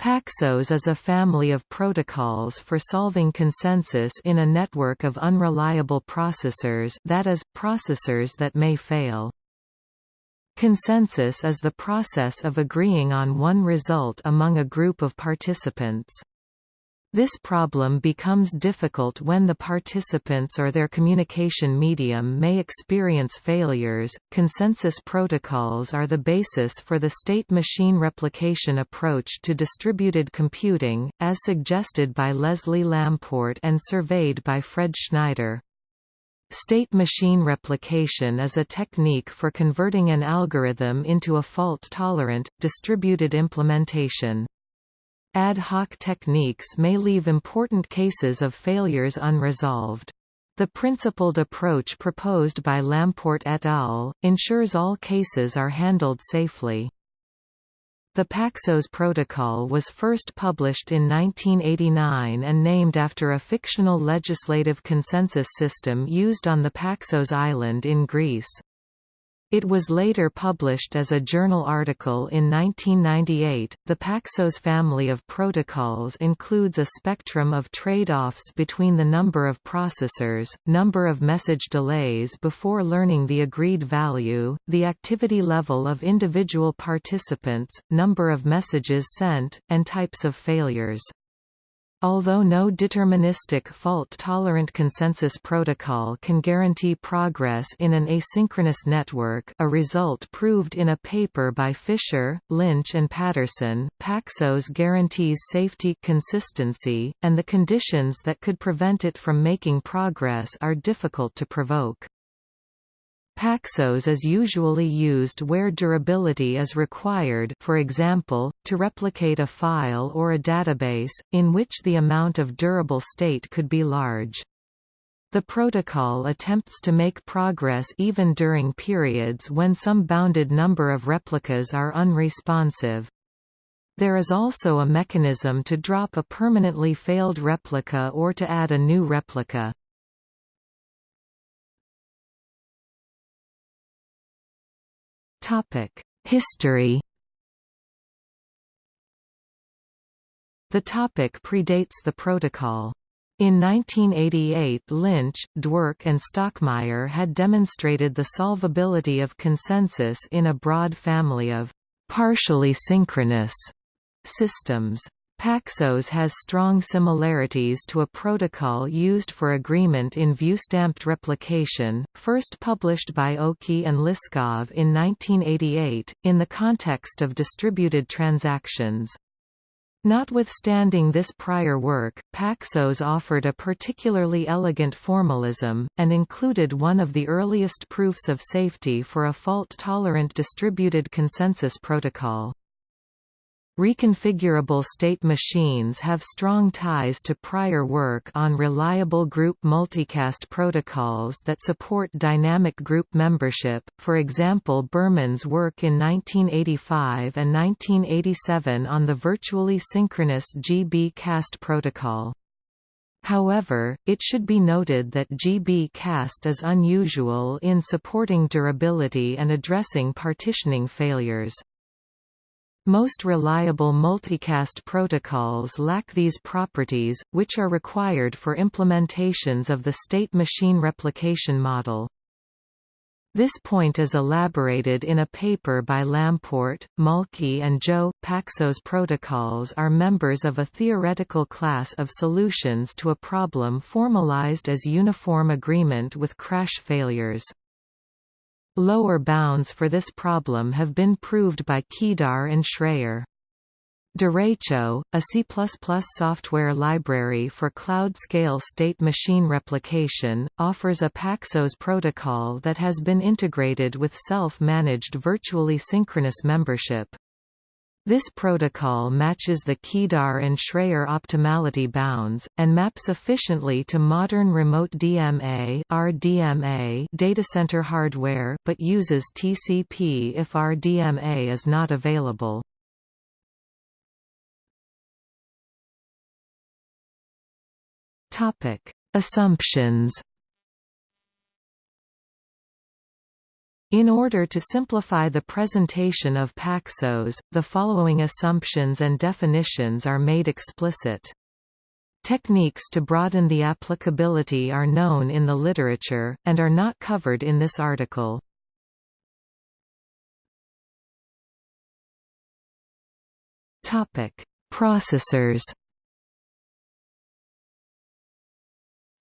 Paxos is a family of protocols for solving consensus in a network of unreliable processors that is, processors that may fail. Consensus is the process of agreeing on one result among a group of participants. This problem becomes difficult when the participants or their communication medium may experience failures. Consensus protocols are the basis for the state machine replication approach to distributed computing, as suggested by Leslie Lamport and surveyed by Fred Schneider. State machine replication is a technique for converting an algorithm into a fault-tolerant, distributed implementation. Ad hoc techniques may leave important cases of failures unresolved. The principled approach proposed by Lamport et al. ensures all cases are handled safely. The Paxos protocol was first published in 1989 and named after a fictional legislative consensus system used on the Paxos island in Greece. It was later published as a journal article in 1998. The Paxos family of protocols includes a spectrum of trade-offs between the number of processors, number of message delays before learning the agreed value, the activity level of individual participants, number of messages sent, and types of failures. Although no deterministic fault-tolerant consensus protocol can guarantee progress in an asynchronous network a result proved in a paper by Fischer, Lynch and Paterson, Paxos guarantees safety consistency, and the conditions that could prevent it from making progress are difficult to provoke. Paxos is usually used where durability is required for example, to replicate a file or a database, in which the amount of durable state could be large. The protocol attempts to make progress even during periods when some bounded number of replicas are unresponsive. There is also a mechanism to drop a permanently failed replica or to add a new replica. History The topic predates the protocol. In 1988 Lynch, Dwork and Stockmeyer had demonstrated the solvability of consensus in a broad family of partially synchronous systems. Paxos has strong similarities to a protocol used for agreement in view-stamped replication, first published by Oki and Liskov in 1988, in the context of distributed transactions. Notwithstanding this prior work, Paxos offered a particularly elegant formalism, and included one of the earliest proofs of safety for a fault-tolerant distributed consensus protocol. Reconfigurable state machines have strong ties to prior work on reliable group multicast protocols that support dynamic group membership, for example Birman's work in 1985 and 1987 on the virtually synchronous GB-cast protocol. However, it should be noted that GB-cast is unusual in supporting durability and addressing partitioning failures. Most reliable multicast protocols lack these properties, which are required for implementations of the state machine replication model. This point is elaborated in a paper by Lamport, Malkhi and Zhou. Paxos protocols are members of a theoretical class of solutions to a problem formalized as uniform agreement with crash failures. Lower bounds for this problem have been proved by Keidar and Shraer. Derecho, a C++ software library for cloud-scale state machine replication, offers a Paxos protocol that has been integrated with self-managed virtually synchronous membership. This protocol matches the Keidar and Shraer optimality bounds, and maps efficiently to modern remote DMA RDMA datacenter hardware but uses TCP if RDMA is not available. Assumptions In order to simplify the presentation of Paxos, the following assumptions and definitions are made explicit. Techniques to broaden the applicability are known in the literature, and are not covered in this article. Processors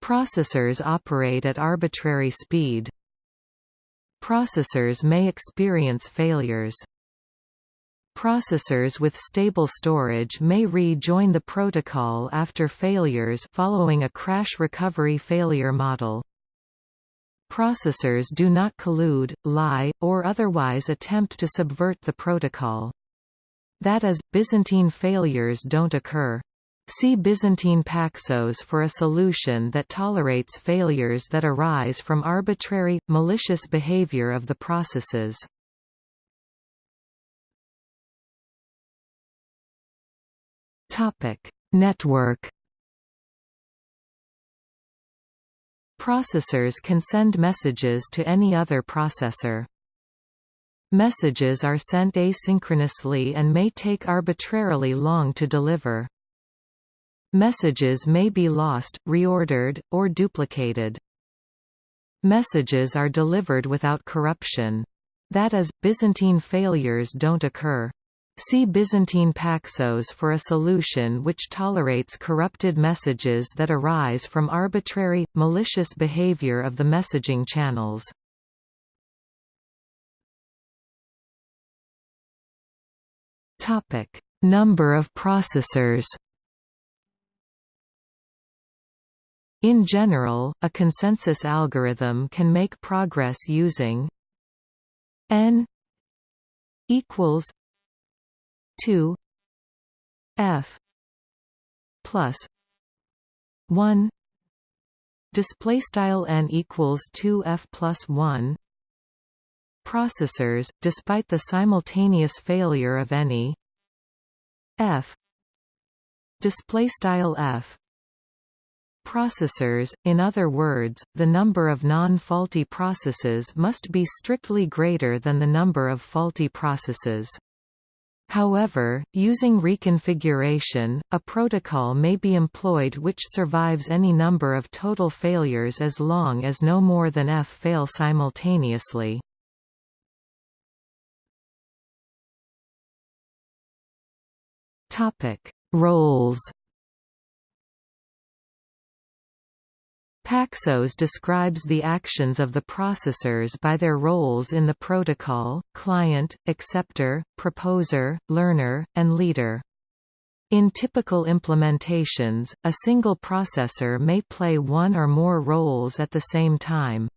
Processors operate at arbitrary speed. Processors may experience failures. Processors with stable storage may rejoin the protocol after failures following a crash recovery failure model. Processors do not collude, lie, or otherwise attempt to subvert the protocol. That is, Byzantine failures don't occur. See Byzantine Paxos for a solution that tolerates failures that arise from arbitrary, malicious behavior of the processes. Network Processors can send messages to any other processor. Messages are sent asynchronously and may take arbitrarily long to deliver. Messages may be lost, reordered, or duplicated. Messages are delivered without corruption. That is, Byzantine failures don't occur. See Byzantine Paxos for a solution which tolerates corrupted messages that arise from arbitrary, malicious behavior of the messaging channels. Number of processors In general, a consensus algorithm can make progress using n equals 2 f plus 1 display style n equals 2 f plus 1 processors despite the simultaneous failure of any f display style f processors, in other words, the number of non-faulty processes must be strictly greater than the number of faulty processes. However, using reconfiguration, a protocol may be employed which survives any number of total failures as long as no more than f fail simultaneously. Roles Paxos describes the actions of the processors by their roles in the protocol, client, acceptor, proposer, learner, and leader. In typical implementations, a single processor may play one or more roles at the same time.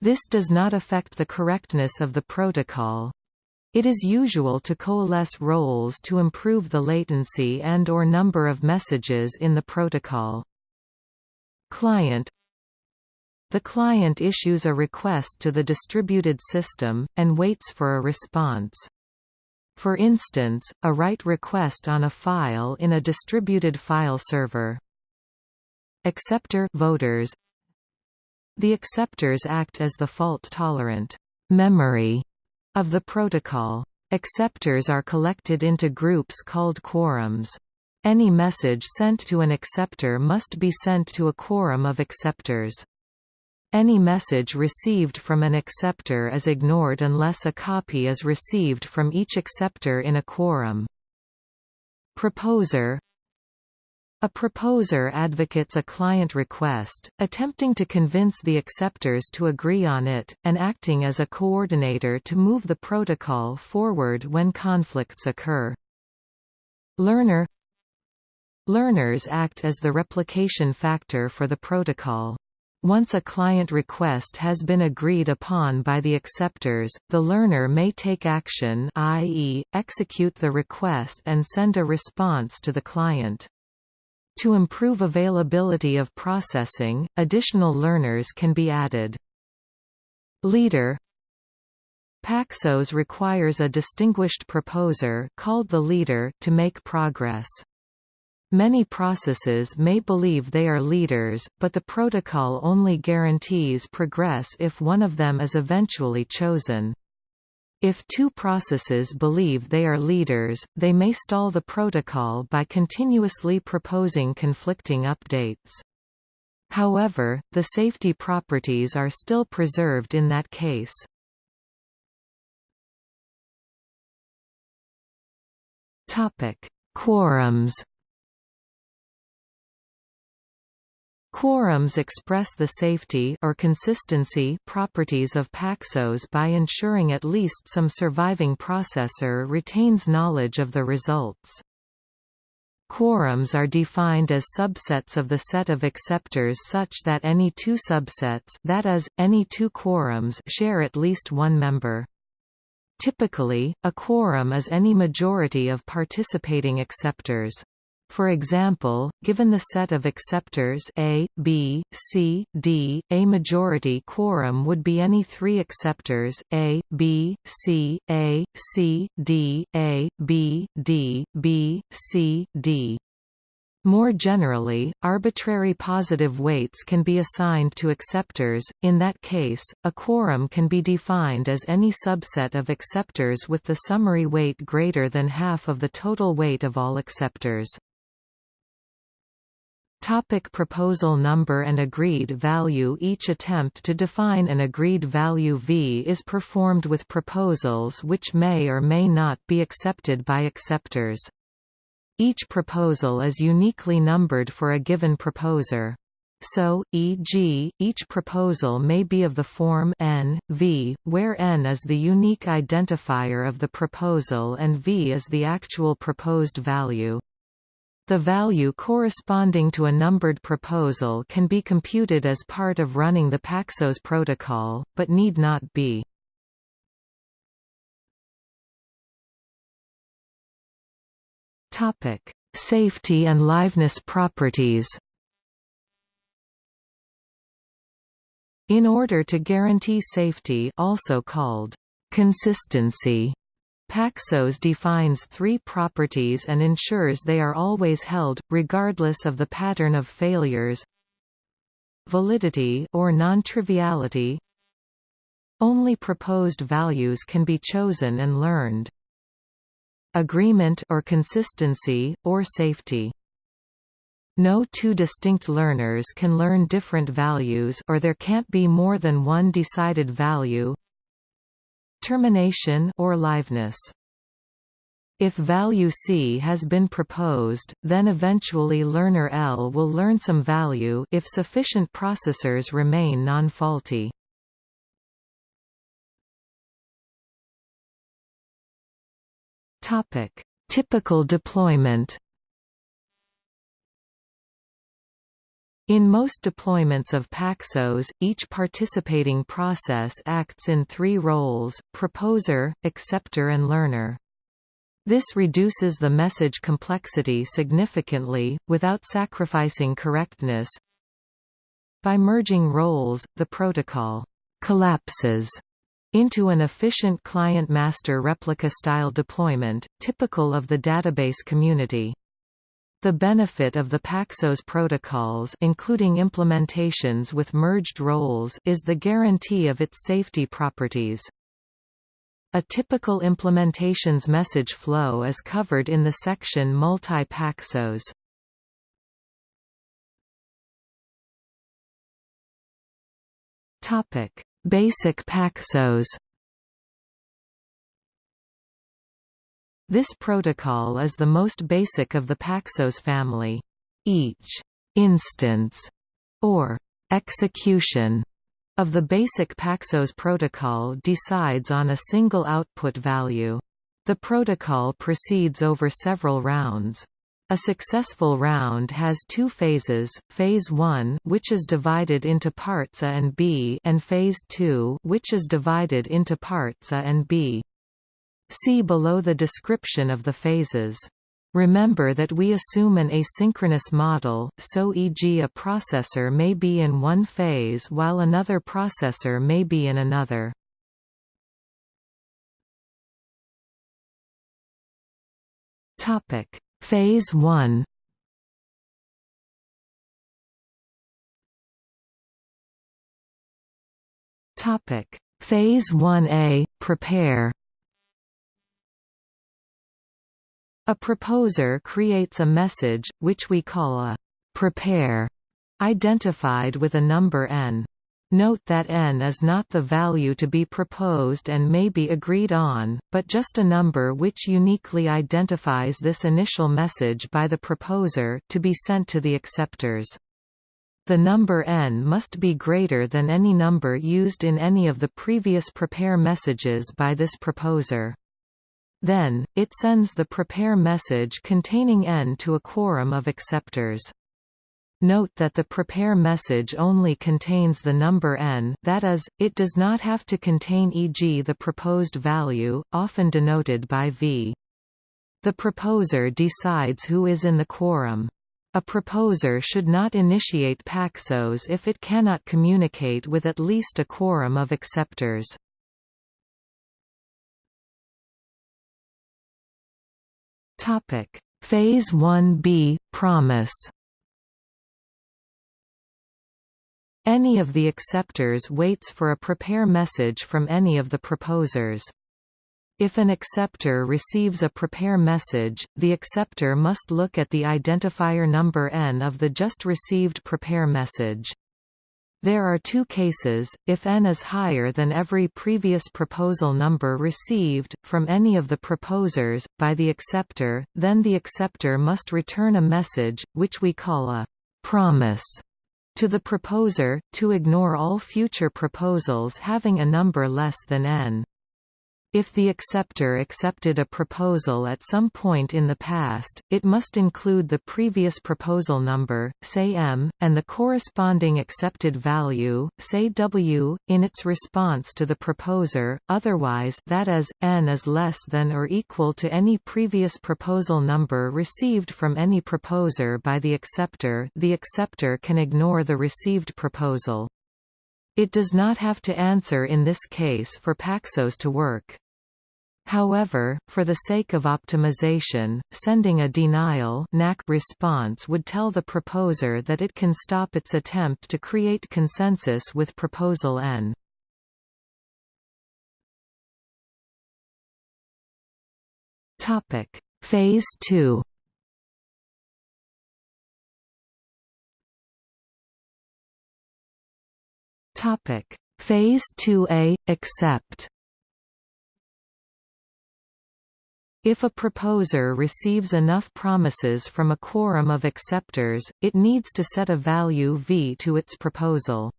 This does not affect the correctness of the protocol. It is usual to coalesce roles to improve the latency and or number of messages in the protocol. Client The client issues a request to the distributed system, and waits for a response. For instance, a write request on a file in a distributed file server. Acceptor voters. The acceptors act as the fault-tolerant memory of the protocol. Acceptors are collected into groups called quorums. Any message sent to an acceptor must be sent to a quorum of acceptors. Any message received from an acceptor is ignored unless a copy is received from each acceptor in a quorum. Proposer A proposer advocates a client request, attempting to convince the acceptors to agree on it, and acting as a coordinator to move the protocol forward when conflicts occur. Learner Learners act as the replication factor for the protocol. Once a client request has been agreed upon by the acceptors, the learner may take action i.e., execute the request and send a response to the client. To improve availability of processing, additional learners can be added. Leader Paxos requires a distinguished proposer called the leader to make progress. Many processes may believe they are leaders, but the protocol only guarantees progress if one of them is eventually chosen. If two processes believe they are leaders, they may stall the protocol by continuously proposing conflicting updates. However, the safety properties are still preserved in that case. Topic: Quorums Quorums express the safety or consistency properties of Paxos by ensuring at least some surviving processor retains knowledge of the results. Quorums are defined as subsets of the set of acceptors such that any two subsets that is, any two quorums share at least one member. Typically, a quorum is any majority of participating acceptors. For example, given the set of acceptors A, B, C, D, a majority quorum would be any three acceptors A, B, C, A, C, D, A, B, D, B, C, D. More generally, arbitrary positive weights can be assigned to acceptors. In that case, a quorum can be defined as any subset of acceptors with the summary weight greater than half of the total weight of all acceptors. Topic proposal number and agreed value Each attempt to define an agreed value V is performed with proposals which may or may not be accepted by acceptors. Each proposal is uniquely numbered for a given proposer. So, e.g., each proposal may be of the form n, v, where n is the unique identifier of the proposal and v is the actual proposed value. The value corresponding to a numbered proposal can be computed as part of running the Paxos protocol, but need not be. Topic: Safety and liveness properties. In order to guarantee safety, also called consistency, Paxos defines three properties and ensures they are always held, regardless of the pattern of failures. Validity or non-triviality. Only proposed values can be chosen and learned. Agreement or consistency, or safety. No two distinct learners can learn different values or there can't be more than one decided value termination or liveness. If value C has been proposed, then eventually learner L will learn some value if sufficient processors remain non-faulty. Topic: Typical deployment. In most deployments of Paxos, each participating process acts in three roles, proposer, acceptor and learner. This reduces the message complexity significantly, without sacrificing correctness. By merging roles, the protocol collapses into an efficient client-master replica-style deployment, typical of the database community. The benefit of the Paxos protocols including implementations with merged roles is the guarantee of its safety properties. A typical implementation's message flow is covered in the section Multi-Paxos. Basic Paxos This protocol is the most basic of the Paxos family. Each instance or execution of the basic Paxos protocol decides on a single output value. The protocol proceeds over several rounds. A successful round has two phases, phase 1 which is divided into parts A and B and phase 2 which is divided into parts A and B. See below the description of the phases. Remember that we assume an asynchronous model, so e.g. a processor may be in one phase while another processor may be in another. Topic: Phase 1. Topic: Phase 1A Prepare A proposer creates a message which we call a prepare identified with a number n. Note that n is not the value to be proposed and may be agreed on, but just a number which uniquely identifies this initial message by the proposer to be sent to the acceptors. The number n must be greater than any number used in any of the previous prepare messages by this proposer. Then, it sends the prepare message containing n to a quorum of acceptors. Note that the prepare message only contains the number n that is, it does not have to contain e.g. the proposed value, often denoted by v. The proposer decides who is in the quorum. A proposer should not initiate Paxos if it cannot communicate with at least a quorum of acceptors. Phase 1b – Promise Any of the acceptors waits for a prepare message from any of the proposers. If an acceptor receives a prepare message, the acceptor must look at the identifier number n of the just received prepare message. There are two cases, if n is higher than every previous proposal number received, from any of the proposers, by the acceptor, then the acceptor must return a message, which we call a promise to the proposer, to ignore all future proposals having a number less than n. If the acceptor accepted a proposal at some point in the past, it must include the previous proposal number, say m, and the corresponding accepted value, say w, in its response to the proposer, otherwise that is, n is less than or equal to any previous proposal number received from any proposer by the acceptor the acceptor can ignore the received proposal. It does not have to answer in this case for Paxos to work. However, for the sake of optimization, sending a denial response would tell the proposer that it can stop its attempt to create consensus with proposal n. Topic: Phase 2. Topic: Phase 2a accept. If a proposer receives enough promises from a quorum of acceptors, it needs to set a value v to its proposal.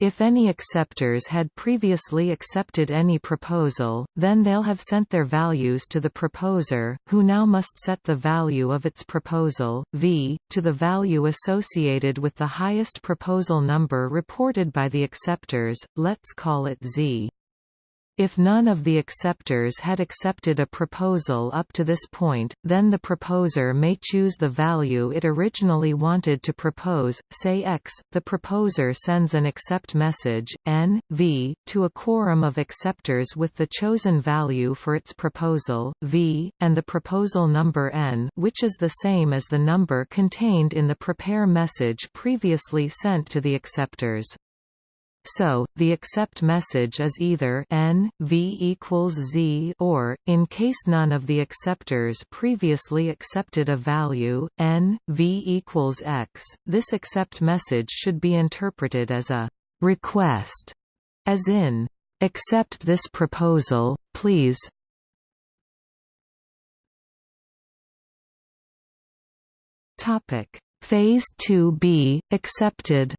If any acceptors had previously accepted any proposal, then they'll have sent their values to the proposer, who now must set the value of its proposal, v, to the value associated with the highest proposal number reported by the acceptors, let's call it z. If none of the acceptors had accepted a proposal up to this point, then the proposer may choose the value it originally wanted to propose, say x. The proposer sends an accept message, n, v, to a quorum of acceptors with the chosen value for its proposal, v, and the proposal number n which is the same as the number contained in the prepare message previously sent to the acceptors. So, the accept message is either n, v equals z or, in case none of the acceptors previously accepted a value, n, v equals x, this accept message should be interpreted as a request, as in, accept this proposal, please. Topic. Phase 2b, accepted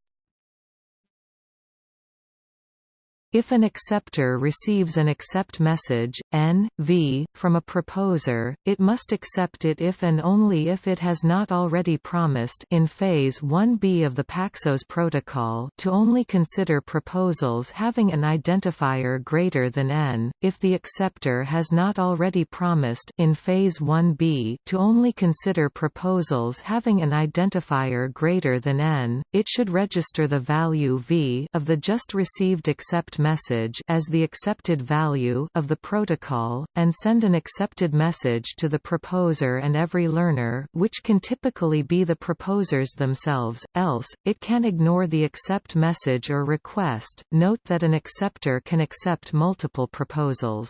If an acceptor receives an accept message, n, v, from a proposer, it must accept it if and only if it has not already promised in phase 1b of the Paxos protocol to only consider proposals having an identifier greater than n, if the acceptor has not already promised in phase 1b to only consider proposals having an identifier greater than n, it should register the value v of the just received accept message as the accepted value of the protocol, and send an accepted message to the proposer and every learner which can typically be the proposers themselves, else, it can ignore the accept message or request. Note that an acceptor can accept multiple proposals.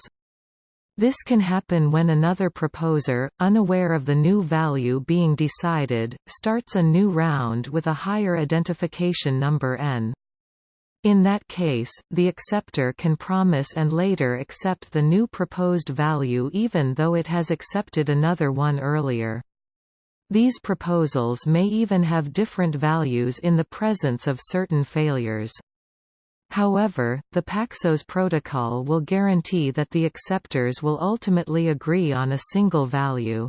This can happen when another proposer, unaware of the new value being decided, starts a new round with a higher identification number n. In that case, the acceptor can promise and later accept the new proposed value even though it has accepted another one earlier. These proposals may even have different values in the presence of certain failures. However, the Paxos protocol will guarantee that the acceptors will ultimately agree on a single value.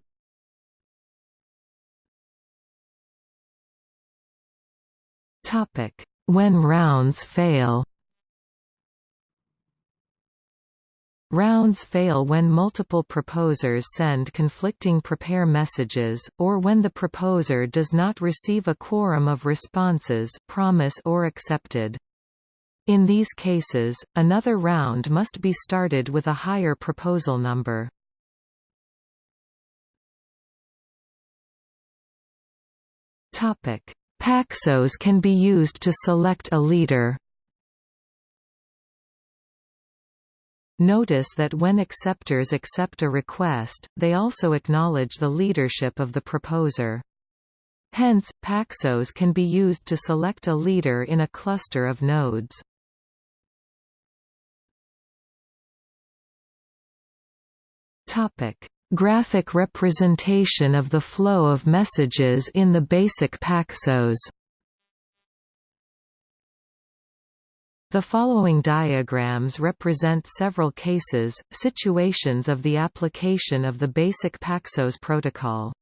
When rounds fail Rounds fail when multiple proposers send conflicting prepare messages, or when the proposer does not receive a quorum of responses promise or accepted. In these cases, another round must be started with a higher proposal number. Paxos can be used to select a leader. Notice that when acceptors accept a request, they also acknowledge the leadership of the proposer. Hence, Paxos can be used to select a leader in a cluster of nodes. Topic: Graphic representation of the flow of messages in the basic Paxos. The following diagrams represent several cases, situations of the application of the basic Paxos protocol.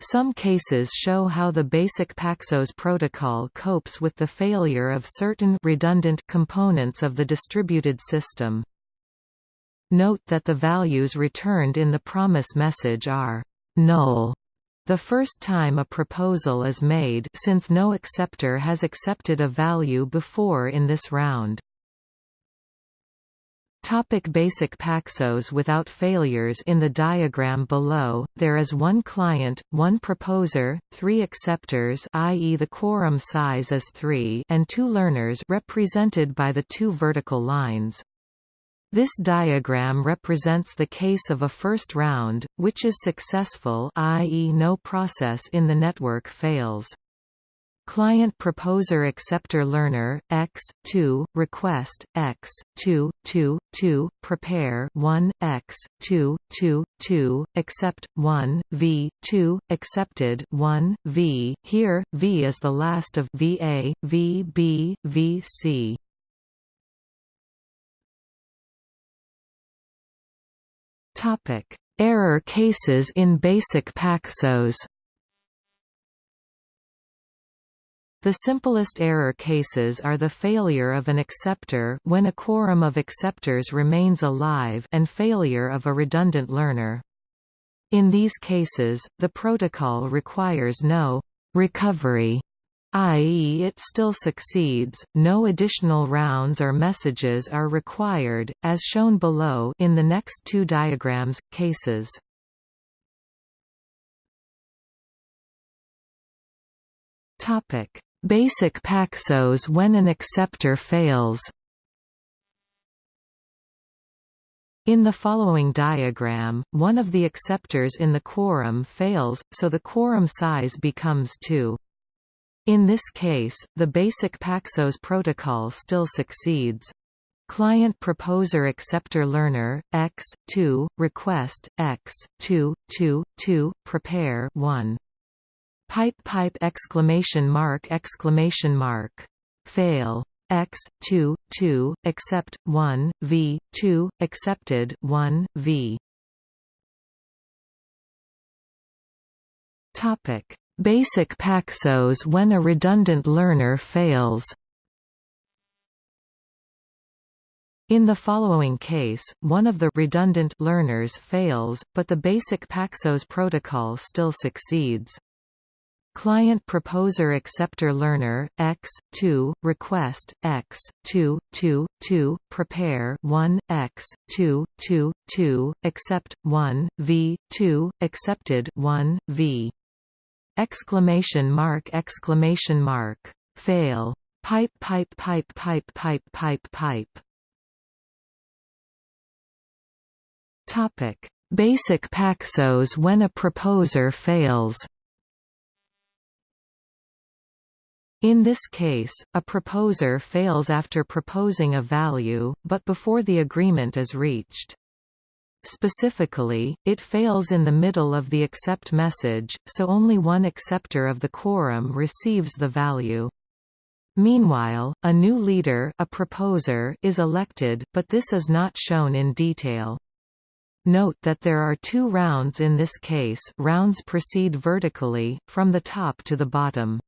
Some cases show how the basic Paxos protocol copes with the failure of certain redundant components of the distributed system. Note that the values returned in the promise message are null the first time a proposal is made since no acceptor has accepted a value before in this round. Topic basic Paxos Without failures In the diagram below, there is one client, one proposer, three acceptors i.e. the quorum size is 3 and two learners represented by the two vertical lines. This diagram represents the case of a first round, which is successful i.e. no process in the network fails. Client proposer acceptor learner x 2 request x 2 2 2 prepare 1 x 2 2 2 accept 1 v 2 accepted 1 v here v is the last of va v b Topic: Error cases in basic Paxos. The simplest error cases are the failure of an acceptor when a quorum of acceptors remains alive and failure of a redundant learner. In these cases, the protocol requires no recovery i.e. it still succeeds, no additional rounds or messages are required, as shown below in the next two diagrams, cases. Basic Paxos when an acceptor fails In the following diagram, one of the acceptors in the quorum fails, so the quorum size becomes 2. In this case, the basic Paxos protocol still succeeds. Client proposer acceptor learner x 2 request x 2 2 2 prepare 1 pipe pipe exclamation mark exclamation mark. Fail. X 2 2 accept 1 v 2 accepted 1 v. Topic Basic Paxos when a redundant learner fails In the following case, one of the redundant learners fails, but the basic Paxos protocol still succeeds. Client proposer acceptor learner x 2 request x 2 2 2 prepare 1 x 2 2 2 accept 1 v 2 accepted 1 v exclamation mark exclamation mark. Fail. Pipe pipe pipe pipe pipe pipe pipe. Topic. Basic paxos when a proposer fails. In this case, a proposer fails after proposing a value, but before the agreement is reached. Specifically, it fails in the middle of the accept message, so only one acceptor of the quorum receives the value. Meanwhile, a new leader a proposer is elected, but this is not shown in detail. Note that there are two rounds in this case rounds proceed vertically, from the top to the bottom.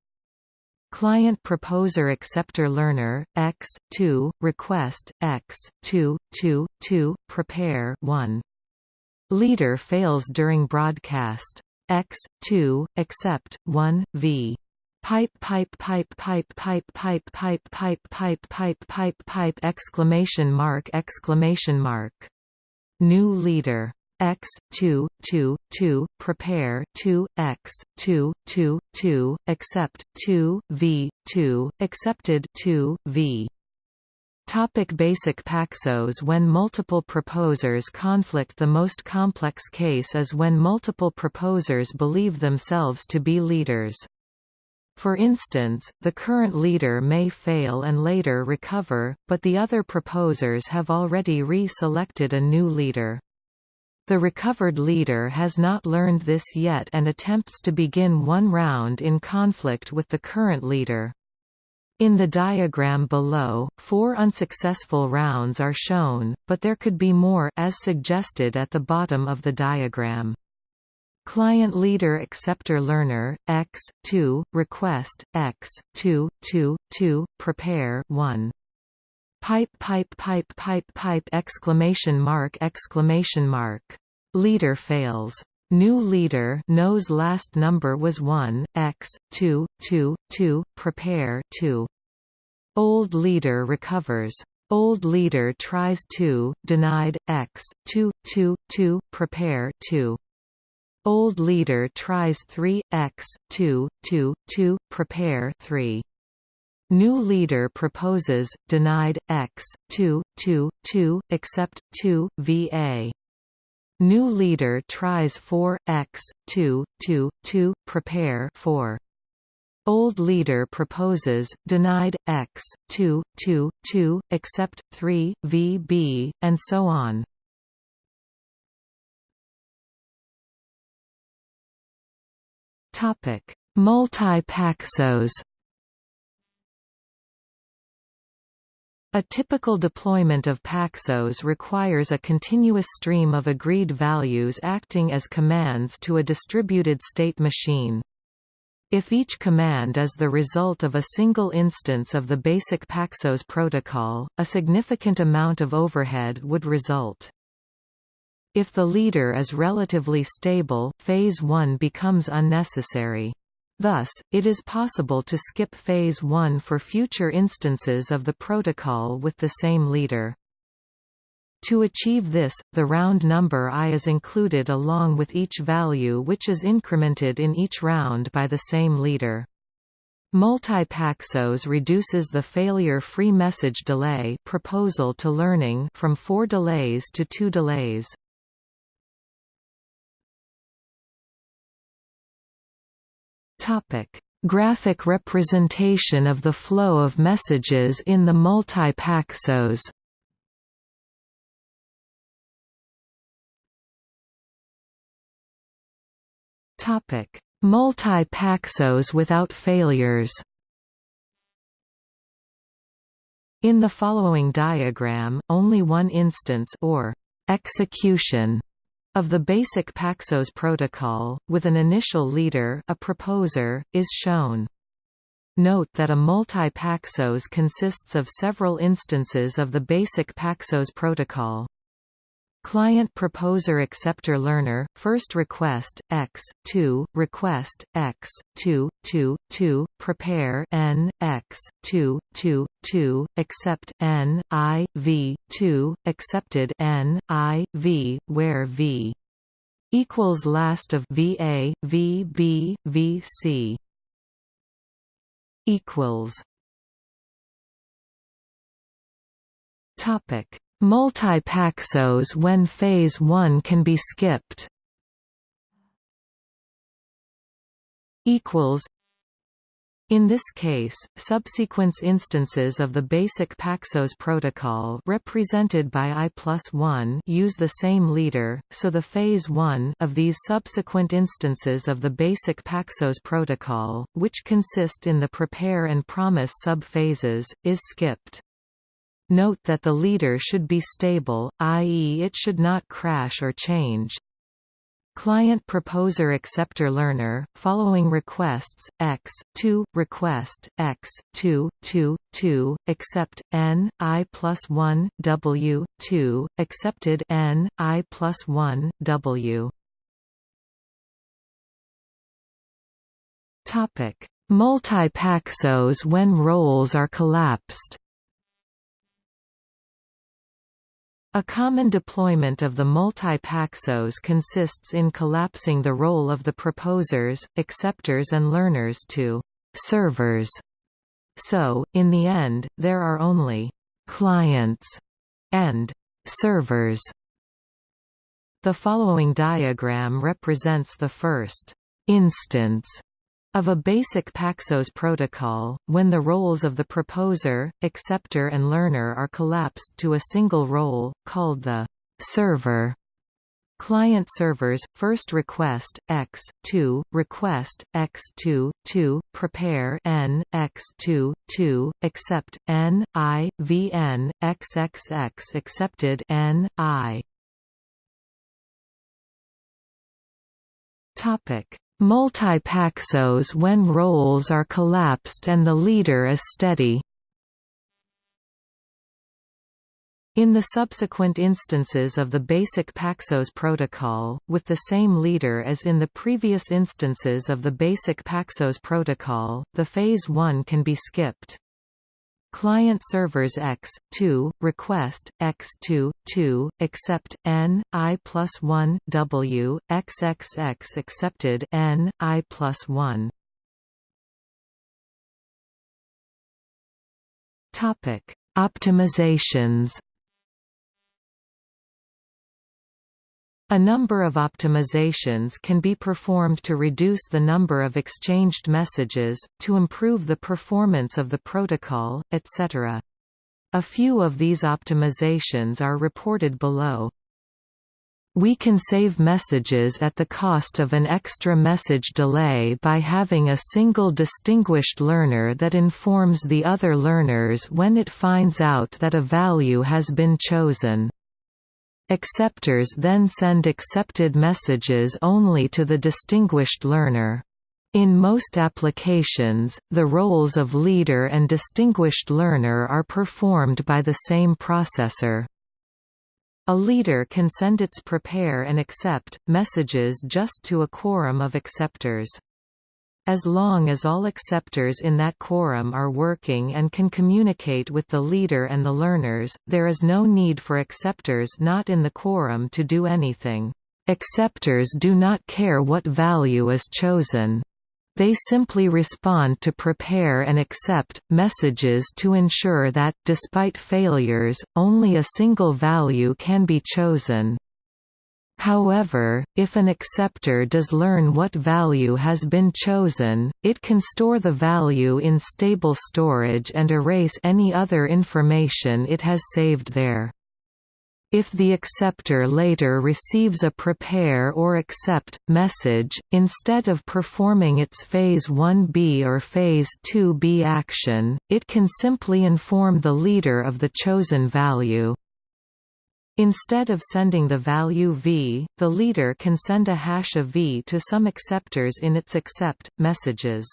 Client proposer acceptor learner x 2 request x 2 2 2 prepare 1 leader fails during broadcast x 2 accept 1 v pipe pipe pipe pipe pipe pipe pipe pipe pipe pipe pipe pipe exclamation mark exclamation mark new leader x 2 2 2 prepare 2 x 2 2 2 accept 2 v 2 accepted 2 v Topic basic paxos When multiple proposers conflict The most complex case is when multiple proposers believe themselves to be leaders. For instance, the current leader may fail and later recover, but the other proposers have already re-selected a new leader. The recovered leader has not learned this yet and attempts to begin one round in conflict with the current leader. In the diagram below, four unsuccessful rounds are shown, but there could be more as suggested at the bottom of the diagram. Client leader acceptor learner x 2 request x 2 2 2 prepare 1 Pipe pipe pipe pipe pipe exclamation mark exclamation mark. Leader fails. New leader knows last number was 1, x, 2, 2, 2, prepare 2. Old leader recovers. Old leader tries 2, denied, x, 2, 2, 2, prepare 2. Old leader tries 3, x, 2, 2, 2, prepare 3. New leader proposes, denied, x, 2, 2, 2, accept, 2, va. New leader tries 4, x, 2, 2, 2, prepare 4. Old leader proposes, denied, x, 2, 2, 2, accept, 3, vb, and so on. Multi-paxos A typical deployment of Paxos requires a continuous stream of agreed values acting as commands to a distributed state machine. If each command is the result of a single instance of the basic Paxos protocol, a significant amount of overhead would result. If the leader is relatively stable, phase 1 becomes unnecessary. Thus, it is possible to skip Phase 1 for future instances of the protocol with the same leader. To achieve this, the round number i is included along with each value which is incremented in each round by the same leader. Multi-paxos reduces the failure-free message delay proposal to learning from 4 delays to 2 delays. Topic: Graphic representation of the flow of messages in the multi-paxos. Topic: Multi-paxos without failures. In the following diagram, only one instance or execution of the basic Paxos protocol, with an initial leader a proposer, is shown. Note that a multi-Paxos consists of several instances of the basic Paxos protocol. Client proposer acceptor learner first request x 2 request x 2 2 2 prepare n x 2 2 2 accept n i v 2 accepted n i v where v equals last of va v b v c equals. Topic Multi-paxos when phase 1 can be skipped equals in this case, subsequent instances of the basic Paxos protocol represented by I plus 1 use the same leader, so the phase 1 of these subsequent instances of the basic Paxos protocol, which consist in the prepare and promise subphases, is skipped. Note that the leader should be stable, i.e. it should not crash or change. Client proposer acceptor learner following requests x 2 request x 2 2 2 accept n i plus 1 w 2 accepted n i plus 1 w topic multi-paxos when roles are collapsed A common deployment of the multi-paxos consists in collapsing the role of the proposers, acceptors and learners to servers. So, in the end, there are only clients and servers. The following diagram represents the first instance of a basic Paxos protocol, when the roles of the proposer, acceptor and learner are collapsed to a single role, called the server. Client servers, first request, x, 2, request, x 2, 2, prepare n, x 2, 2, accept, n, i, xxx accepted n, i. Topic Multi-paxos when roles are collapsed and the leader is steady. In the subsequent instances of the basic Paxos protocol, with the same leader as in the previous instances of the basic Paxos protocol, the phase 1 can be skipped. Client servers x 2 request x 2 2 accept n i plus 1 w xxx accepted n i plus 1. Topic Optimizations A number of optimizations can be performed to reduce the number of exchanged messages, to improve the performance of the protocol, etc. A few of these optimizations are reported below. We can save messages at the cost of an extra message delay by having a single distinguished learner that informs the other learners when it finds out that a value has been chosen. Acceptors then send accepted messages only to the distinguished learner. In most applications, the roles of leader and distinguished learner are performed by the same processor. A leader can send its prepare and accept messages just to a quorum of acceptors. As long as all acceptors in that quorum are working and can communicate with the leader and the learners, there is no need for acceptors not in the quorum to do anything. Acceptors do not care what value is chosen. They simply respond to prepare and accept messages to ensure that, despite failures, only a single value can be chosen. However, if an acceptor does learn what value has been chosen, it can store the value in stable storage and erase any other information it has saved there. If the acceptor later receives a prepare or accept message, instead of performing its phase 1b or phase 2b action, it can simply inform the leader of the chosen value. Instead of sending the value v, the leader can send a hash of v to some acceptors in its accept messages.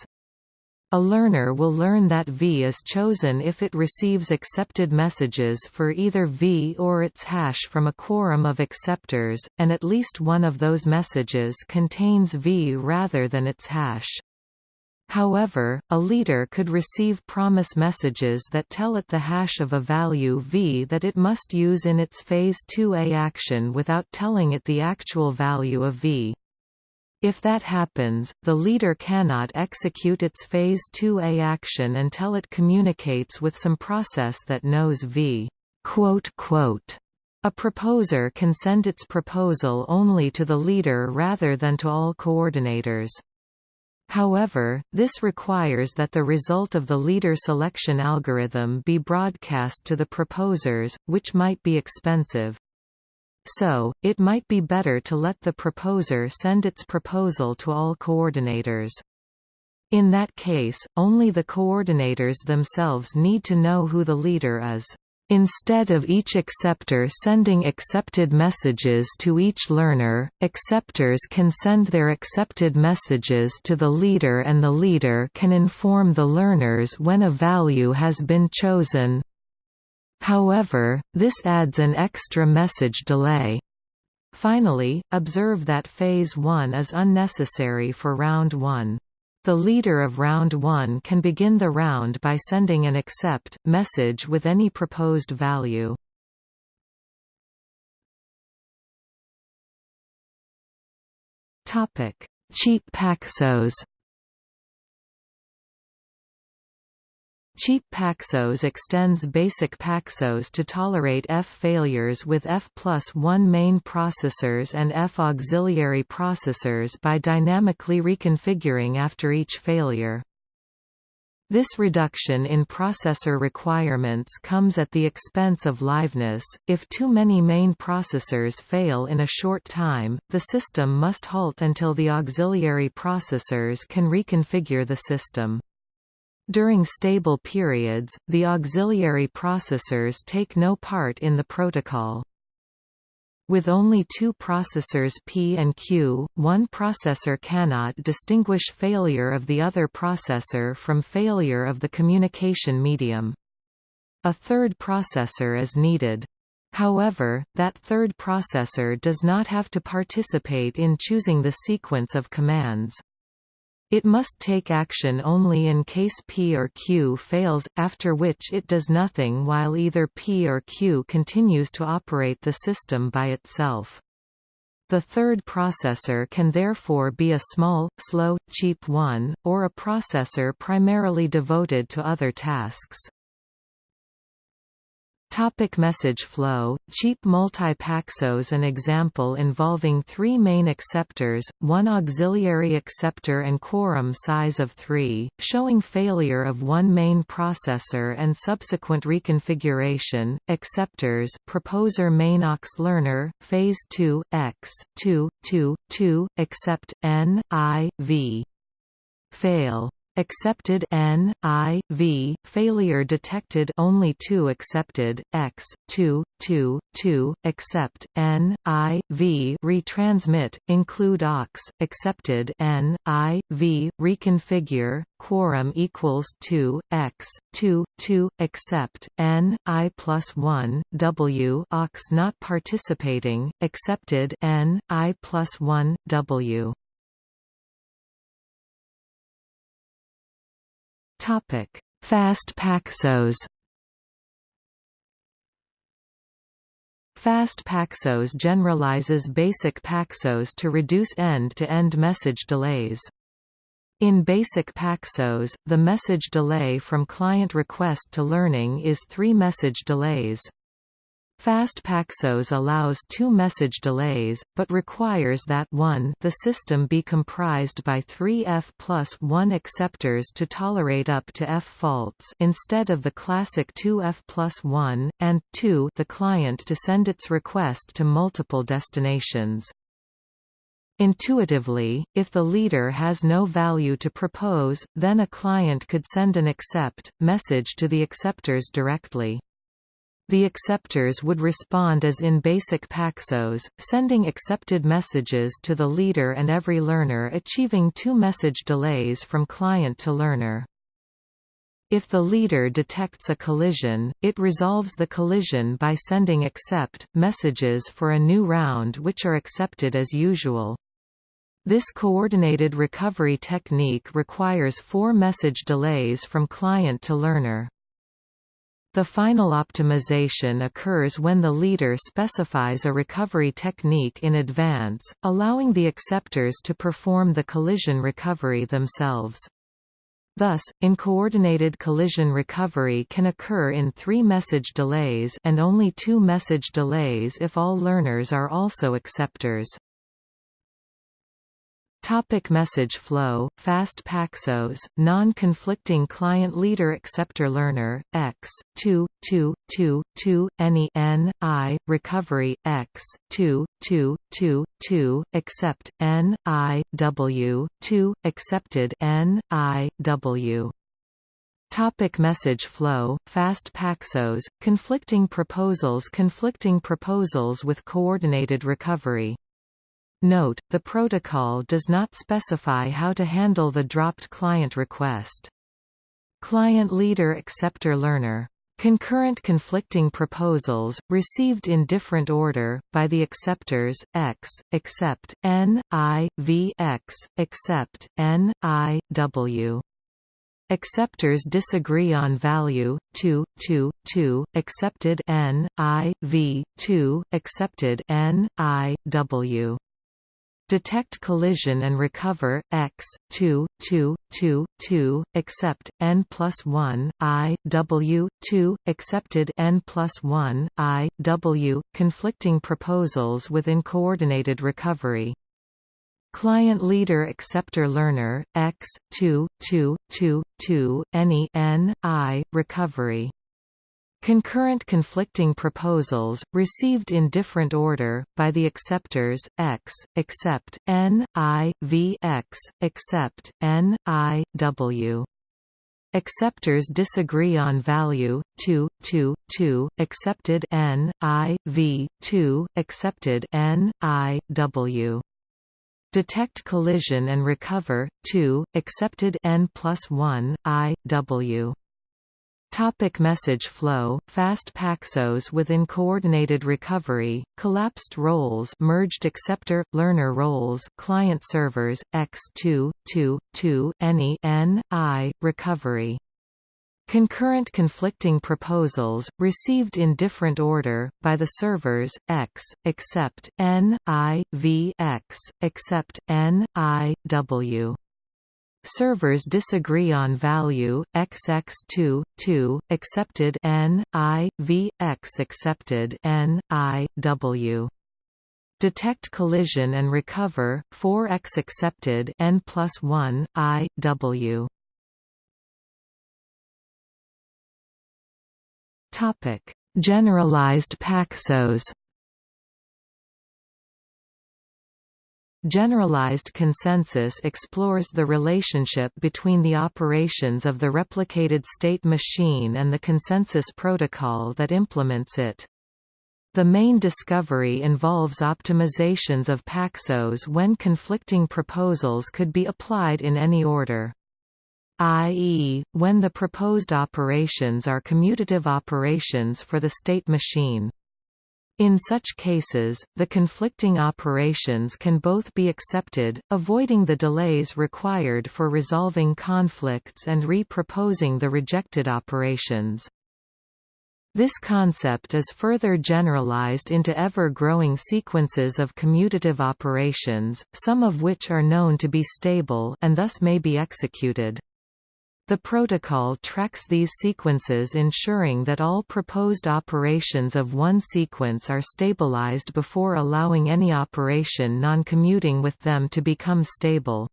A learner will learn that V is chosen if it receives accepted messages for either V or its hash from a quorum of acceptors, and at least one of those messages contains V rather than its hash. However, a leader could receive promise messages that tell it the hash of a value v that it must use in its phase 2a action without telling it the actual value of v. If that happens, the leader cannot execute its phase 2a action until it communicates with some process that knows v. A proposer can send its proposal only to the leader rather than to all coordinators. However, this requires that the result of the leader selection algorithm be broadcast to the proposers, which might be expensive. So, it might be better to let the proposer send its proposal to all coordinators. In that case, only the coordinators themselves need to know who the leader is. Instead of each acceptor sending accepted messages to each learner, acceptors can send their accepted messages to the leader and the leader can inform the learners when a value has been chosen. However, this adds an extra message delay. Finally, observe that phase 1 is unnecessary for round 1. The leader of round 1 can begin the round by sending an accept message with any proposed value. Topic: Cheap Paxos Cheap Paxos extends basic Paxos to tolerate F failures with F plus 1 main processors and F auxiliary processors by dynamically reconfiguring after each failure. This reduction in processor requirements comes at the expense of liveness. If too many main processors fail in a short time, the system must halt until the auxiliary processors can reconfigure the system. During stable periods, the auxiliary processors take no part in the protocol. With only two processors P and Q, one processor cannot distinguish failure of the other processor from failure of the communication medium. A third processor is needed. However, that third processor does not have to participate in choosing the sequence of commands. It must take action only in case P or Q fails, after which it does nothing while either P or Q continues to operate the system by itself. The third processor can therefore be a small, slow, cheap one, or a processor primarily devoted to other tasks. Topic message flow Cheap multi-paxos An example involving three main acceptors, one auxiliary acceptor and quorum size of 3, showing failure of one main processor and subsequent reconfiguration, acceptors proposer main aux learner, phase 2, x, 2, 2, 2, accept, n, i, v. Fail Accepted N, I, V, failure detected only 2 accepted, X, 2, 2, 2, accept, N, I, V retransmit, include aux, accepted N, I, V, reconfigure, quorum equals 2, X, 2, 2, accept, N, I plus 1, W aux not participating, accepted N, I plus 1, W Topic: Fast Paxos. Fast Paxos generalizes basic Paxos to reduce end-to-end -end message delays. In basic Paxos, the message delay from client request to learning is three message delays. Fast Paxos allows two message delays, but requires that 1 the system be comprised by three F plus 1 acceptors to tolerate up to F faults instead of the classic 2 F plus 1, and 2 the client to send its request to multiple destinations. Intuitively, if the leader has no value to propose, then a client could send an accept message to the acceptors directly. The acceptors would respond as in basic Paxos, sending accepted messages to the leader and every learner achieving two message delays from client to learner. If the leader detects a collision, it resolves the collision by sending accept messages for a new round which are accepted as usual. This coordinated recovery technique requires four message delays from client to learner. The final optimization occurs when the leader specifies a recovery technique in advance, allowing the acceptors to perform the collision recovery themselves. Thus, in coordinated collision recovery can occur in three message delays and only two message delays if all learners are also acceptors. Topic message flow, fast Paxos, non-conflicting client leader acceptor learner, x, 2, 2, 2, 2, any n, i, recovery, x, 2, 2, 2, 2, accept, n, i, w, 2, accepted n, i, w. Topic message flow, fast Paxos, conflicting proposals Conflicting proposals with coordinated recovery Note, the protocol does not specify how to handle the dropped client request. Client leader acceptor learner Concurrent conflicting proposals, received in different order, by the acceptors, x, accept, n, i, v x, accept, n, i, w. Acceptors disagree on value, 2, 2, 2, accepted n, i, v, 2, accepted n, i, w. Detect collision and recover, x, 2, 2, 2, 2, accept, n plus 1, i, w, 2, accepted n plus 1, i, w, conflicting proposals within coordinated recovery. Client leader acceptor learner, x, 2, 2, 2, 2, any n, i, recovery. Concurrent conflicting proposals, received in different order, by the acceptors, x, accept, n, i, v x, accept, n, i, w. Acceptors disagree on value, 2, 2, 2, accepted n, i, v, 2, accepted n, i, w. Detect collision and recover, 2, accepted n plus 1, i, w. Topic message flow, fast Paxos within coordinated recovery, collapsed roles merged acceptor, learner roles client servers, x2, 2, 2, any n, i, recovery. Concurrent conflicting proposals, received in different order, by the servers, x, accept, n, i, v x, accept, n, i, w. Servers disagree on value XX2 2 accepted N I V X accepted N I W. Detect collision and recover 4x accepted N plus 1 I W. Topic. Generalized Paxos Generalized consensus explores the relationship between the operations of the replicated state machine and the consensus protocol that implements it. The main discovery involves optimizations of Paxos when conflicting proposals could be applied in any order i.e., when the proposed operations are commutative operations for the state machine. In such cases, the conflicting operations can both be accepted, avoiding the delays required for resolving conflicts and re-proposing the rejected operations. This concept is further generalized into ever-growing sequences of commutative operations, some of which are known to be stable and thus may be executed. The protocol tracks these sequences ensuring that all proposed operations of one sequence are stabilized before allowing any operation non-commuting with them to become stable.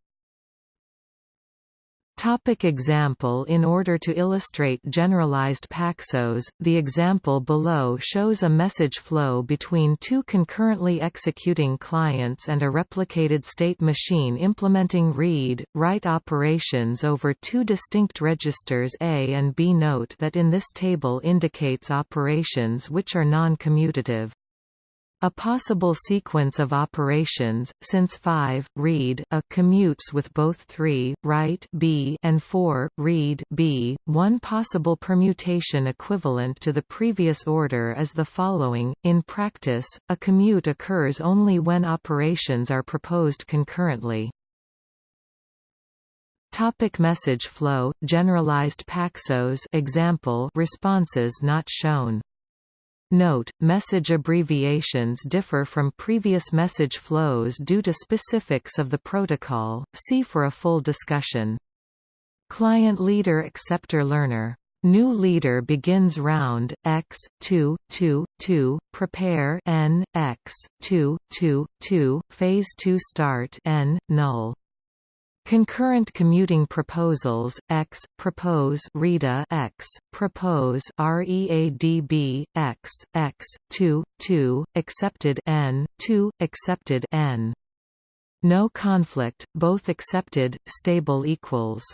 Topic example In order to illustrate generalized Paxos, the example below shows a message flow between two concurrently executing clients and a replicated state machine implementing read, write operations over two distinct registers A and B. Note that in this table indicates operations which are non-commutative. A possible sequence of operations, since 5, read a commutes with both 3, write b and 4, read b. One possible permutation equivalent to the previous order is the following. In practice, a commute occurs only when operations are proposed concurrently. Topic message flow, generalized Paxos example responses not shown Note, message abbreviations differ from previous message flows due to specifics of the protocol, see for a full discussion. Client leader acceptor learner. New leader begins round x 2 2 2 prepare n x 2 2 2 phase 2 start n null Concurrent commuting proposals x propose READA x propose READB x x 2 2 accepted n 2 accepted n. No conflict both accepted stable equals.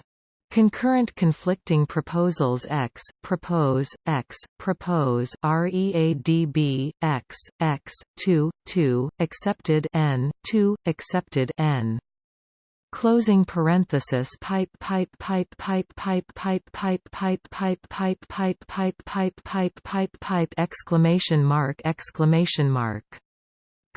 Concurrent conflicting proposals x, propose, x, propose READB, x, x, 2, 2, accepted n, 2, accepted n closing parenthesis pipe pipe pipe pipe pipe pipe pipe pipe pipe pipe pipe pipe pipe pipe pipe pipe exclamation mark exclamation mark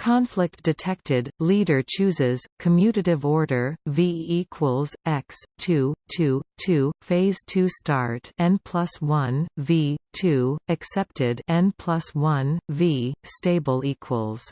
Conflict detected, leader chooses, commutative order, V equals, x, 2, 2, 2, phase 2 start n plus 1, V, 2, accepted n plus 1, V, stable equals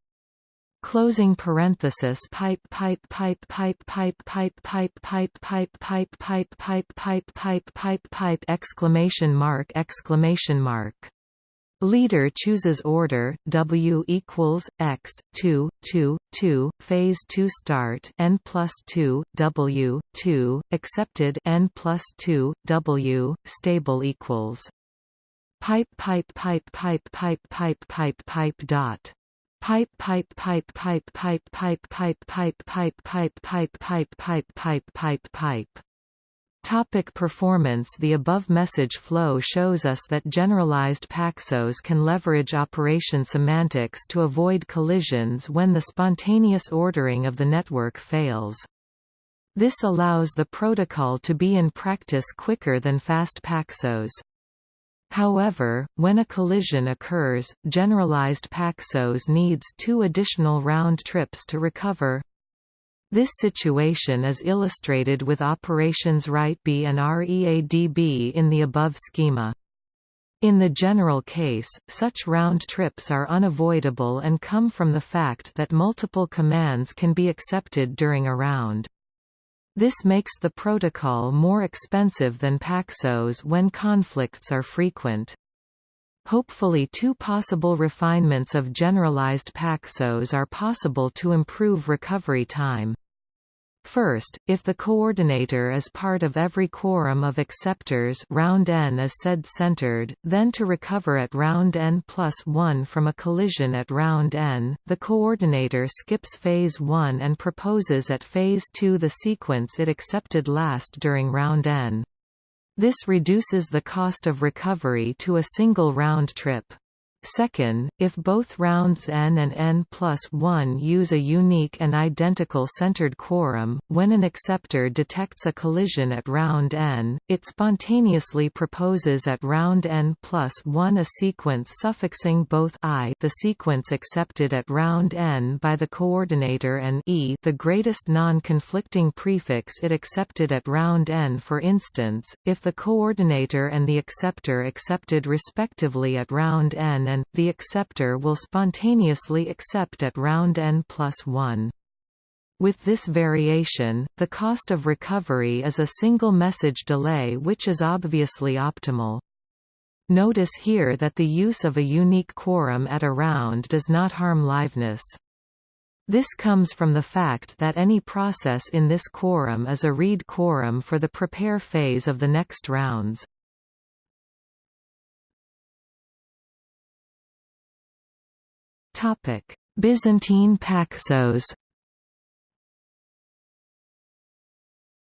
closing parenthesis pipe pipe pipe pipe pipe pipe pipe pipe pipe pipe pipe pipe pipe pipe pipe pipe exclamation mark exclamation mark Leader chooses order W equals X two two two phase two start N plus two W two accepted N plus two W stable equals pipe pipe pipe pipe pipe pipe pipe pipe dot pipe pipe pipe pipe pipe pipe pipe pipe pipe pipe pipe pipe pipe pipe pipe pipe Topic performance The above message flow shows us that generalized Paxos can leverage operation semantics to avoid collisions when the spontaneous ordering of the network fails. This allows the protocol to be in practice quicker than fast Paxos. However, when a collision occurs, generalized Paxos needs two additional round trips to recover. This situation is illustrated with operations WriteB and READB in the above schema. In the general case, such round trips are unavoidable and come from the fact that multiple commands can be accepted during a round. This makes the protocol more expensive than Paxos when conflicts are frequent. Hopefully two possible refinements of generalized Paxos are possible to improve recovery time. First, if the coordinator is part of every quorum of acceptors round n is said centered, then to recover at round n plus 1 from a collision at round n, the coordinator skips phase 1 and proposes at phase 2 the sequence it accepted last during round n. This reduces the cost of recovery to a single round trip. Second, if both rounds n and n plus 1 use a unique and identical centered quorum, when an acceptor detects a collision at round n, it spontaneously proposes at round n plus 1 a sequence suffixing both i the sequence accepted at round n by the coordinator and e the greatest non-conflicting prefix it accepted at round n. For instance, if the coordinator and the acceptor accepted respectively at round n and, the acceptor will spontaneously accept at round n plus 1. With this variation, the cost of recovery is a single message delay which is obviously optimal. Notice here that the use of a unique quorum at a round does not harm liveness. This comes from the fact that any process in this quorum is a read quorum for the prepare phase of the next rounds. Byzantine Paxos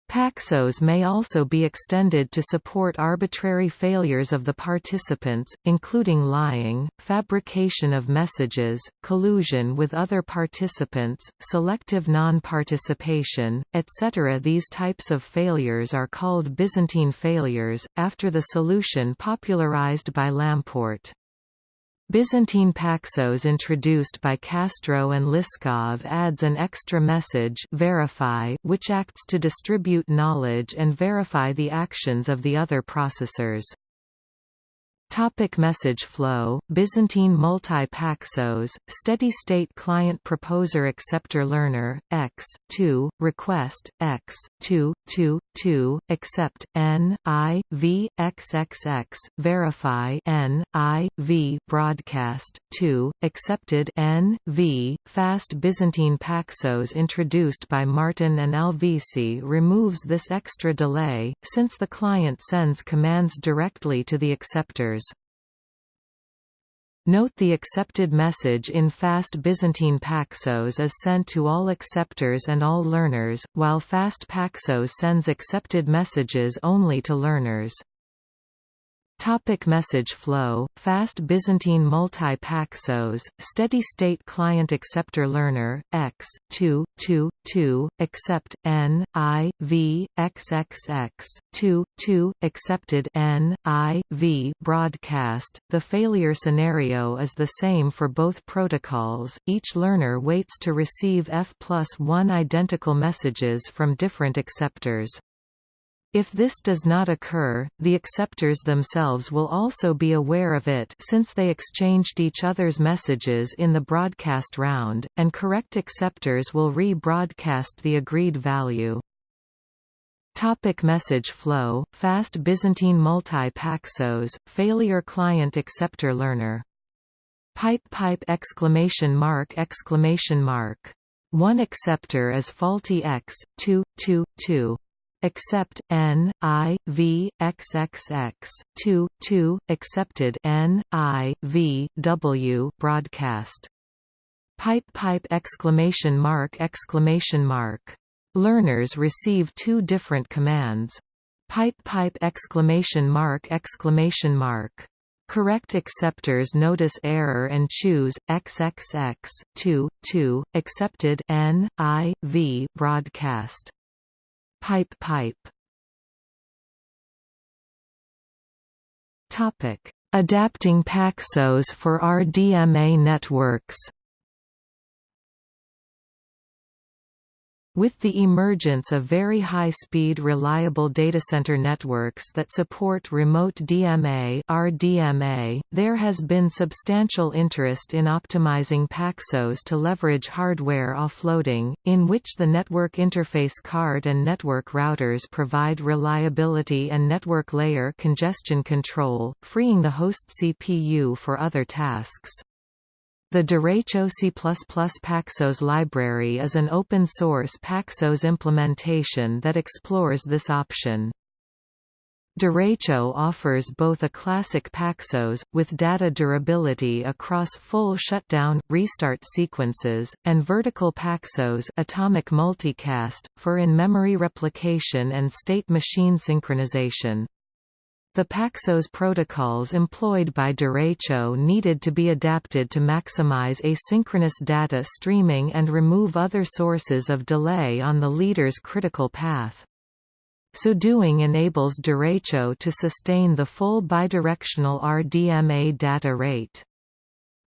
Paxos may also be extended to support arbitrary failures of the participants, including lying, fabrication of messages, collusion with other participants, selective non-participation, etc. These types of failures are called Byzantine failures, after the solution popularized by Lamport. Byzantine Paxos introduced by Castro and Liskov adds an extra message verify which acts to distribute knowledge and verify the actions of the other processors. Topic message flow Byzantine multi-paxos, steady-state client proposer acceptor learner, x, 2, request, x, 2, 2, 2, accept, n, i, v, xxx, verify n, i, v, broadcast, 2, accepted n, v, fast Byzantine paxos introduced by Martin and Alvisi removes this extra delay, since the client sends commands directly to the acceptors. Note the accepted message in fast Byzantine Paxos is sent to all acceptors and all learners, while fast Paxos sends accepted messages only to learners. Topic message flow, fast Byzantine multi-paxos, steady-state client acceptor learner, x, 2, 2, 2, accept, n, i, v, xxx, 2, 2, accepted n, i, v, broadcast. The failure scenario is the same for both protocols, each learner waits to receive f plus 1 identical messages from different acceptors. If this does not occur, the acceptors themselves will also be aware of it since they exchanged each other's messages in the broadcast round, and correct acceptors will re-broadcast the agreed value. Topic message flow, fast Byzantine multi-paxos, failure client acceptor learner. Pipe pipe exclamation mark exclamation mark. One acceptor is faulty x, 2, 2, 2 accept n i v xxx 2 2 accepted n i v w broadcast. Pipe pipe exclamation mark exclamation mark. Learners receive two different commands. Pipe pipe exclamation mark exclamation mark. Correct acceptors notice error and choose XXX 2 2 accepted N I V broadcast Pipe pipe. Topic: Adapting Paxos for RDMA networks With the emergence of very high-speed reliable datacenter networks that support remote DMA RDMA, there has been substantial interest in optimizing Paxos to leverage hardware offloading, in which the network interface card and network routers provide reliability and network layer congestion control, freeing the host CPU for other tasks. The Derecho C++ Paxos library is an open-source Paxos implementation that explores this option. Derecho offers both a classic Paxos, with data durability across full shutdown, restart sequences, and vertical Paxos atomic multicast, for in-memory replication and state machine synchronization. The Paxos protocols employed by Derecho needed to be adapted to maximize asynchronous data streaming and remove other sources of delay on the leader's critical path. So doing enables Derecho to sustain the full bidirectional RDMA data rate.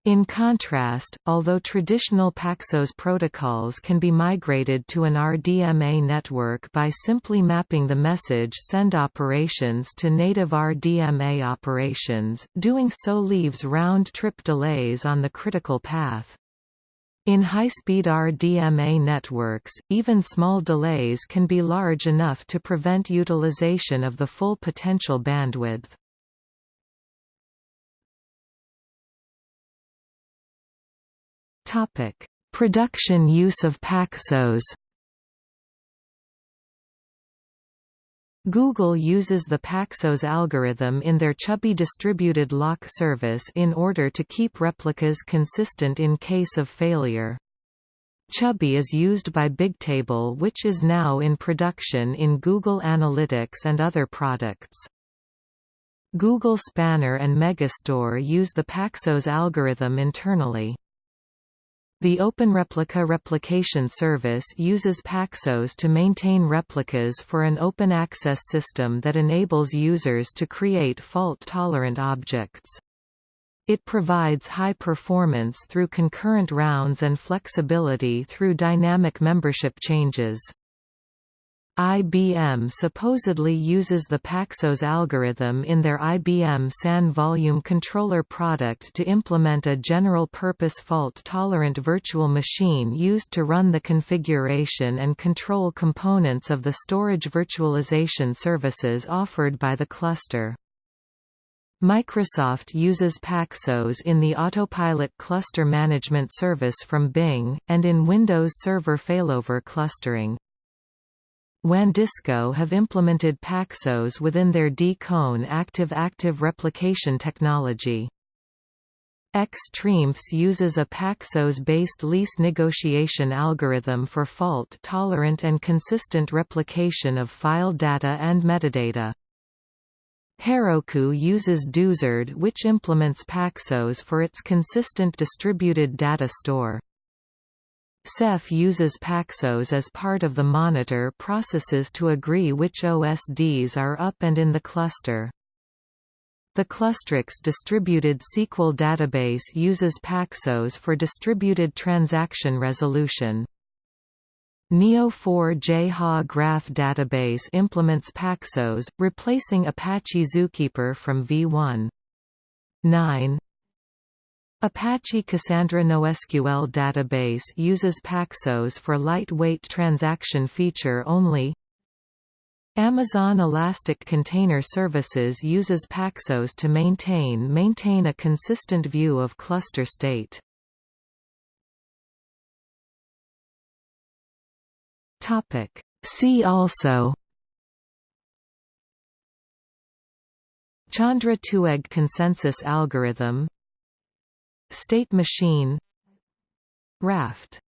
In contrast, although traditional Paxos protocols can be migrated to an RDMA network by simply mapping the message send operations to native RDMA operations, doing so leaves round-trip delays on the critical path. In high-speed RDMA networks, even small delays can be large enough to prevent utilization of the full potential bandwidth. Topic: Production use of Paxos Google uses the Paxos algorithm in their Chubby distributed lock service in order to keep replicas consistent in case of failure. Chubby is used by Bigtable which is now in production in Google Analytics and other products. Google Spanner and Megastore use the Paxos algorithm internally. The OpenReplica replication service uses Paxos to maintain replicas for an open access system that enables users to create fault-tolerant objects. It provides high performance through concurrent rounds and flexibility through dynamic membership changes. IBM supposedly uses the Paxos algorithm in their IBM SAN volume controller product to implement a general-purpose fault-tolerant virtual machine used to run the configuration and control components of the storage virtualization services offered by the cluster. Microsoft uses Paxos in the Autopilot cluster management service from Bing, and in Windows Server failover clustering. WANdisco have implemented Paxos within their DConE active-active replication technology. XtreemFS uses a Paxos-based lease negotiation algorithm for fault-tolerant and consistent replication of file data and metadata. Heroku uses Doozerd which implements Paxos for its consistent distributed data store. Ceph uses Paxos as part of the monitor processes to agree which OSDs are up and in the cluster. The Clustrix distributed SQL database uses Paxos for distributed transaction resolution. Neo4j HA Graph database implements Paxos, replacing Apache Zookeeper from V1. 9 Apache Cassandra NoSQL database uses Paxos for lightweight transaction feature only. Amazon Elastic Container Services uses Paxos to maintain maintain a consistent view of cluster state. Topic See also Chandra-Toueg consensus algorithm State machine. Raft